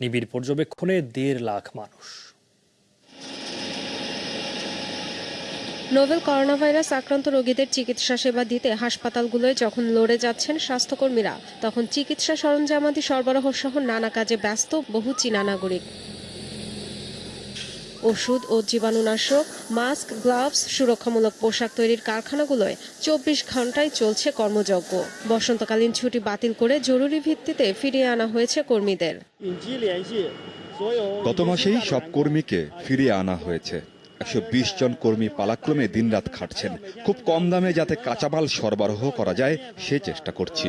নিবিড় পর্যবেক্ষণে দেড় লাখ মানুষ। নোভেল করোনা ভাইরাস আক্রান্ত রোগীদের চিকিৎসা সেবা দিতে হাসপাতালগুলোয় যখন লড়ে যাচ্ছেন স্বাস্থ্যকর্মীরা, তখন চিকিৎসা সরঞ্জামাদি সরবরাহ সহ নানা কাজে ব্যস্ত বহু চীনা নাগরিক। ওষুধ ও জীবাণুনাশক, মাস্ক, গ্লাভস, সুরক্ষামূলক পোশাক তৈরির কারখানাগুলোয় চব্বিশ ঘন্টায় চলছে কর্মযজ্ঞ। বসন্তকালীন ছুটি বাতিল করে জরুরি ভিত্তিতে ফিরিয়ে আনা হয়েছে কর্মীদের। গত মাসেই সব কর্মীকে ফিরিয়ে আনা হয়েছে। একশো বিশ জন কর্মী পালাক্রমে দিনরাত খাটছেন। খুব কম দামে যাতে কাঁচামাল সরবরাহ করা যায়, সে চেষ্টা করছি।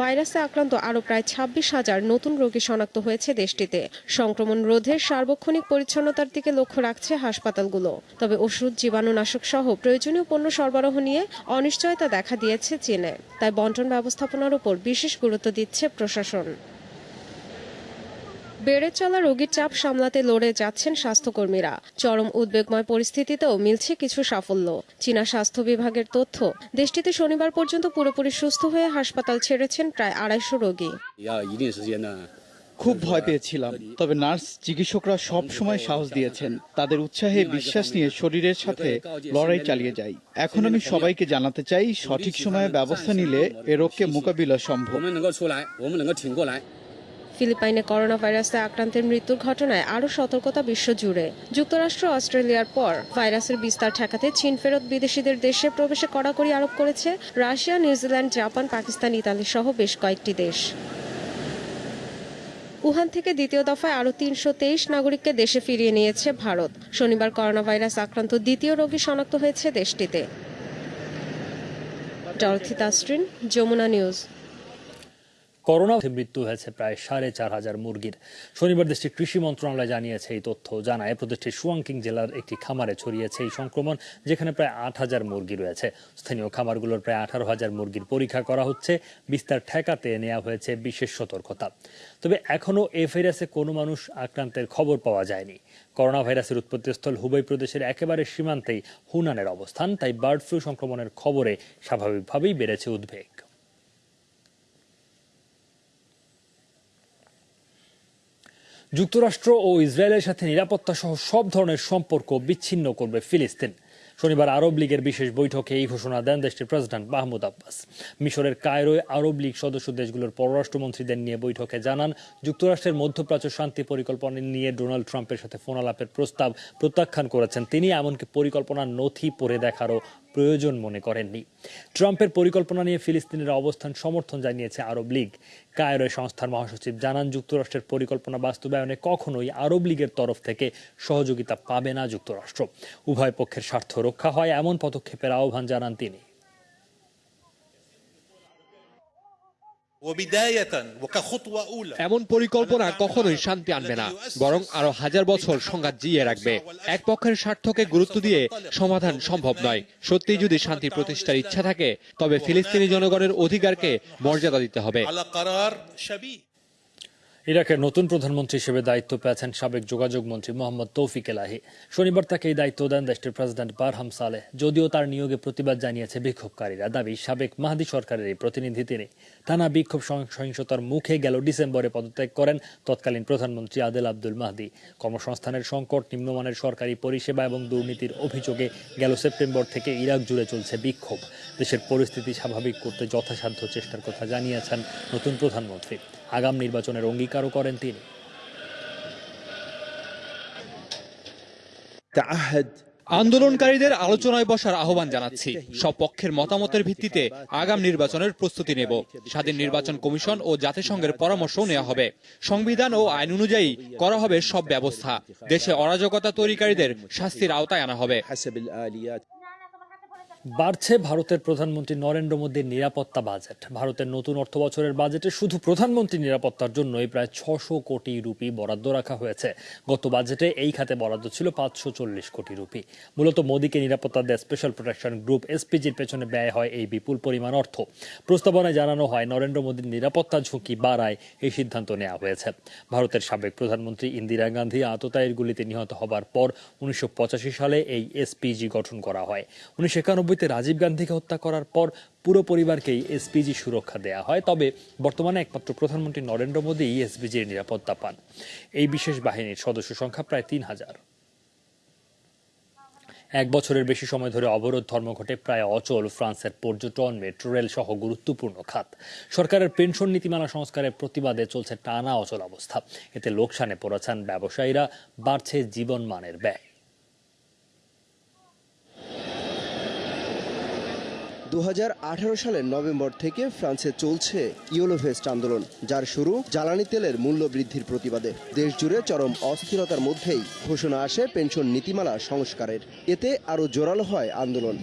ভাইরাসে আক্রান্ত আরও প্রায় ছাব্বিশ হাজার নতুন রোগী শনাক্ত হয়েছে দেশটিতে। সংক্রমণ রোধে সার্বক্ষণিক পরিচ্ছন্নতার দিকে লক্ষ্য রাখছে হাসপাতালগুলো। তবে ওষুধ, জীবাণুনাশক সহ প্রয়োজনীয় পণ্য সরবরাহ নিয়ে অনিশ্চয়তা দেখা দিয়েছে চীনে। তাই বন্টন ব্যবস্থাপনার উপর বিশেষ গুরুত্ব দিচ্ছে প্রশাসন। বেড়ে চলা রোগীর চাপ সামলাতে লড়ে যাচ্ছেন স্বাস্থ্যকর্মীরা। চরম উদ্বেগময় পরিস্থিতিতেও মিলছে কিছু সাফল্য। চীনা স্বাস্থ্য বিভাগের তথ্য দেশটিতে শনিবার পর্যন্ত পুরোপুরি সুস্থ হয়ে হাসপাতাল ছেড়েছেন প্রায় আড়াইশো রোগী। খুব ভয় পেয়েছিলাম তবে নার্স চিকিৎসকরা সব সময় সাহস দিয়েছেন। তাদের উৎসাহে বিশ্বাস নিয়ে শরীরের সাথে লড়াই চালিয়ে যাই। এখন আমি সবাইকে জানাতে চাই সঠিক সময়ে ব্যবস্থা নিলে এ রোগকে মোকাবিলা সম্ভব। ফিলিপাইনে করোনা ভাইরাসে আক্রান্তের মৃত্যুর ঘটনায় আরও সতর্কতা বিশ্বজুড়ে। যুক্তরাষ্ট্র অস্ট্রেলিয়ার পর ভাইরাসের বিস্তার ঠেকাতে চীন ফেরত বিদেশিদের দেশে প্রবেশে কড়াকড়ি আরোপ করেছে। Russia, New Zealand, Japan, Pakistan, Italy সহ বেশ কয়েকটি দেশ। উহান থেকে দ্বিতীয় দফায় আরও তিনশো তেইশ নাগরিককে দেশে ফিরিয়ে নিয়েছে ভারত। শনিবার করোনা ভাইরাস আক্রান্ত দ্বিতীয় রোগী শনাক্ত হয়েছে দেশটিতে। তাস্ট্রিন, যমুনা নিউজ। করোনা মৃত্যু হয়েছে প্রায় সাড়ে চার হাজার মুরগির। শনিবার দেশটির কৃষি মন্ত্রণালয় জানিয়েছে এই তথ্য জানায়, প্রদেশটির সুয়াংকিং জেলার একটি খামারে ছড়িয়েছে এই সংক্রমণ, যেখানে প্রায় আট হাজার মুরগি রয়েছে। স্থানীয় খামারগুলোর প্রায় আঠারো হাজার মুরগির পরীক্ষা করা হচ্ছে, বিস্তার ঠেকাতে নেওয়া হয়েছে বিশেষ সতর্কতা। তবে এখনও এ ভাইরাসে কোনো মানুষ আক্রান্তের খবর পাওয়া যায়নি। করোনা ভাইরাসের উৎপত্তিস্থল হুবই প্রদেশের একেবারে সীমান্তেই হুনানের অবস্থান, তাই বার্ড ফ্লু সংক্রমণের খবরে স্বাভাবিকভাবেই বেড়েছে উদ্বেগ। যুক্তরাষ্ট্র ও ইসরায়েলের সাথে নিরাপত্তা সহ সব ধরনের সম্পর্ক বিচ্ছিন্ন করবে ফিলিস্তিন। শনিবার আরব লীগের বিশেষ বৈঠকে এই ঘোষণা দেন দেশটির প্রেসিডেন্ট মাহমুদ আব্বাস। মিশরের কায়রোয় আরব লীগ সদস্য দেশগুলোর পররাষ্ট্রমন্ত্রীদের নিয়ে বৈঠকে জানান, যুক্তরাষ্ট্রের মধ্যপ্রাচ্য শান্তি পরিকল্পনা নিয়ে ডোনাল্ড ট্রাম্পের সাথে ফোনালাপের প্রস্তাব প্রত্যাখ্যান করেছেন তিনি, এমনকি পরিকল্পনার নথি পড়ে দেখারও প্রয়োজন মনে করেননি। ট্রাম্পের পরিকল্পনা নিয়ে ফিলিস্তিনের অবস্থান সমর্থন জানিয়েছে আরব লীগ। কায়রোয় সংস্থার মহাসচিব জানান, যুক্তরাষ্ট্রের পরিকল্পনা বাস্তবায়নে কখনোই আরব লীগের তরফ থেকে সহযোগিতা পাবে না যুক্তরাষ্ট্র। উভয় পক্ষের স্বার্থ রক্ষা হয়, এমন পদক্ষেপের আহ্বান জানান তিনি। এমন পরিকল্পনা কখনোই শান্তি আনবে না বরং আরও হাজার বছর সংঘাত জিয়ে রাখবে। এক পক্ষের স্বার্থকে গুরুত্ব দিয়ে সমাধান সম্ভব নয়। সত্যি যদি শান্তি প্রতিষ্ঠার ইচ্ছা থাকে তবে ফিলিস্তিনি জনগণের অধিকারকে মর্যাদা দিতে হবে। ইরাকের নতুন প্রধানমন্ত্রী হিসেবে দায়িত্ব পেয়েছেন সাবেক যোগাযোগ মন্ত্রী মোহাম্মদ তৌফিক এলাহি। শনিবার তাকে এই দায়িত্ব দেন দেশটির প্রেসিডেন্ট বারহাম সালেহ যদিও তার নিয়োগে প্রতিবাদ জানিয়েছে বিক্ষোভকারীরা। দাবি, সাবেক মাহাদি সরকারের এই প্রতিনিধি তিনি। টানা বিক্ষোভ সহিংসতার মুখে গেল ডিসেম্বরে পদত্যাগ করেন তৎকালীন প্রধানমন্ত্রী আদেল আব্দুল মাহদি। কর্মসংস্থানের সংকট, নিম্নমানের সরকারি পরিষেবা এবং দুর্নীতির অভিযোগে গেল সেপ্টেম্বর থেকে ইরাক জুড়ে চলছে বিক্ষোভ। দেশের পরিস্থিতি স্বাভাবিক করতে যথাসাধ্য চেষ্টার কথা জানিয়েছেন নতুন প্রধানমন্ত্রী। আগাম নির্বাচনের অঙ্গীকারও করেন তিনি। আন্দোলনকারীদের আলোচনায় বসার আহ্বান জানাচ্ছি। সব পক্ষের মতামতের ভিত্তিতে আগাম নির্বাচনের প্রস্তুতি নেব। স্বাধীন নির্বাচন কমিশন ও জাতিসংঘের পরামর্শও নেওয়া হবে। সংবিধান ও আইন অনুযায়ী করা হবে সব ব্যবস্থা। দেশে অরাজকতা তৈরিকারীদের শাস্তির আওতায় আনা হবে। বাড়ছে ভারতের প্রধানমন্ত্রী নরেন্দ্র মোদীর নিরাপত্তা বাজেট। ভারতের নতুন অর্থ বছরের বাজেটে শুধু প্রধানমন্ত্রী নিরাপত্তার জন্যই প্রায় ছশো কোটি রুপি বরাদ্দ রাখা হয়েছে। গত বাজেটে এই খাতে বরাদ্দ ছিল পাঁচশো চল্লিশ কোটি রুপি। মূলত মোদীকে নিরাপত্তা দেয় স্পেশাল প্রোটেকশন গ্রুপ এসপিজির পেছনে ব্যয় হয় এই বিপুল পরিমাণ অর্থ। প্রস্তাবনায় জানানো হয়, নরেন্দ্র মোদীর নিরাপত্তা ঝুঁকি বাড়ায় এই সিদ্ধান্ত নেওয়া হয়েছে। ভারতের সাবেক প্রধানমন্ত্রী ইন্দিরা গান্ধী আততায়ীর গুলিতে নিহত হবার পর উনিশশো পঁচাশি সালে এই এসপিজি গঠন করা হয়। উনিশশো একানব্বই ছিয়ানব্বইতে রাজীব গান্ধীকে হত্যা করার পর পুরো পরিবারকেই এসপিজি সুরক্ষা দেয়া হয়। তবে বর্তমানে একমাত্র প্রধানমন্ত্রী নরেন্দ্র মোদী এসপিজির নিরাপত্তা পান। এই বিশেষ বাহিনীর সদস্য সংখ্যা প্রায় তিন হাজার। এক বছরের বেশি সময় ধরে অবরোধ ধর্মঘটে প্রায় অচল ফ্রান্সের পর্যটন, মেট্রো রেল সহ গুরুত্বপূর্ণ খাত। সরকারের পেনশন নীতিমালা সংস্কারের প্রতিবাদে চলছে টানা অচল অবস্থা। এতে লোকসানে পড়েছেন ব্যবসায়ীরা, বাড়ছে জীবনমানের ব্যয়। দু হাজার আঠারো সালের নভেম্বর থেকে ফ্রান্সে চলছে ইউলোভেস্ট আন্দোলন, যার শুরু জ্বালানি তেলের মূল্য বৃদ্ধির প্রতিবাদে। দেশ জুড়ে চরম অস্থিরতার মধ্যেই ঘোষণা আসে পেনশন নীতিমালা সংস্কারের। এতে আরও জোরালো হয় আন্দোলন।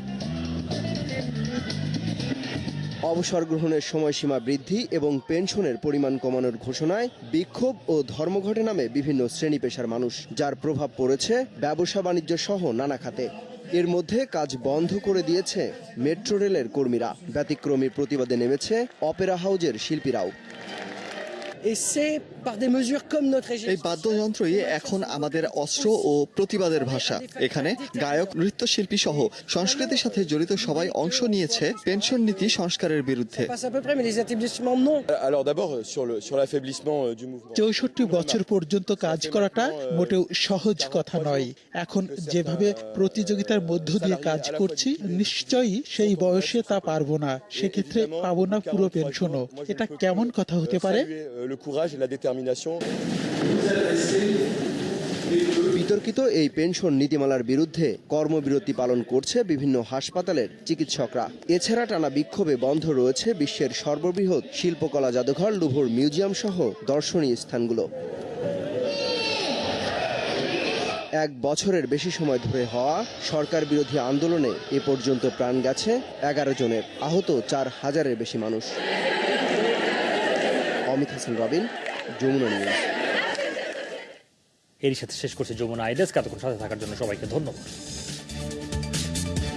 অবসর গ্রহণের সময়সীমা বৃদ্ধি এবং পেনশনের পরিমাণ কমানোর ঘোষণায় বিক্ষোভ ও ধর্মঘটে নামে বিভিন্ন শ্রেণি পেশার মানুষ, যার প্রভাব পড়েছে ব্যবসা বাণিজ্য সহ নানা খাতে। এর মধ্যে কাজ বন্ধ করে দিয়েছে মেট্রো রেলের কর্মীরা। ব্যতিক্রমী প্রতিবাদে নেমেছে অপেরা হাউজের শিল্পীরাও। এই বাদ্যযন্ত্রই এখন আমাদের অস্ত্র ও প্রতিবাদের ভাষা। এখানে গায়ক নৃত্যশিল্পী সহ সংস্কৃতির সাথে জড়িত সবাই অংশ নিয়েছে পেনশন নীতি সংস্কারের বিরুদ্ধে। চৌষট্টি বছর পর্যন্ত কাজ করাটা মোটেও সহজ কথা নয়। এখন যেভাবে প্রতিযোগিতার মধ্য দিয়ে কাজ করছি নিশ্চয়ই সেই বয়সে তা পারব না। সেক্ষেত্রে পাবো না পুরো পেনশনও। এটা কেমন কথা হতে পারে? বিতর্কিত এই পেনশন নীতিমালার বিরুদ্ধে কর্মবিরতি পালন করছে বিভিন্ন হাসপাতালের চিকিৎসকরা। এছাড়া টানা বিক্ষোভে বন্ধ রয়েছে বিশ্বের সর্ববৃহৎ শিল্পকলা জাদুঘর লুভুর মিউজিয়াম সহ দর্শনীয় স্থানগুলো। এক বছরের বেশি সময় ধরে হওয়া সরকার বিরোধী আন্দোলনে এ পর্যন্ত প্রাণ গেছে এগারো জনের। আহত চার হাজারের বেশি মানুষ। অমিত হাসান রবিন, যমুনা নিউজ এরই সাথে শেষ করছে যমুনা আইডেস কাতক্ষণ সাথে থাকার জন্য সবাইকে ধন্যবাদ।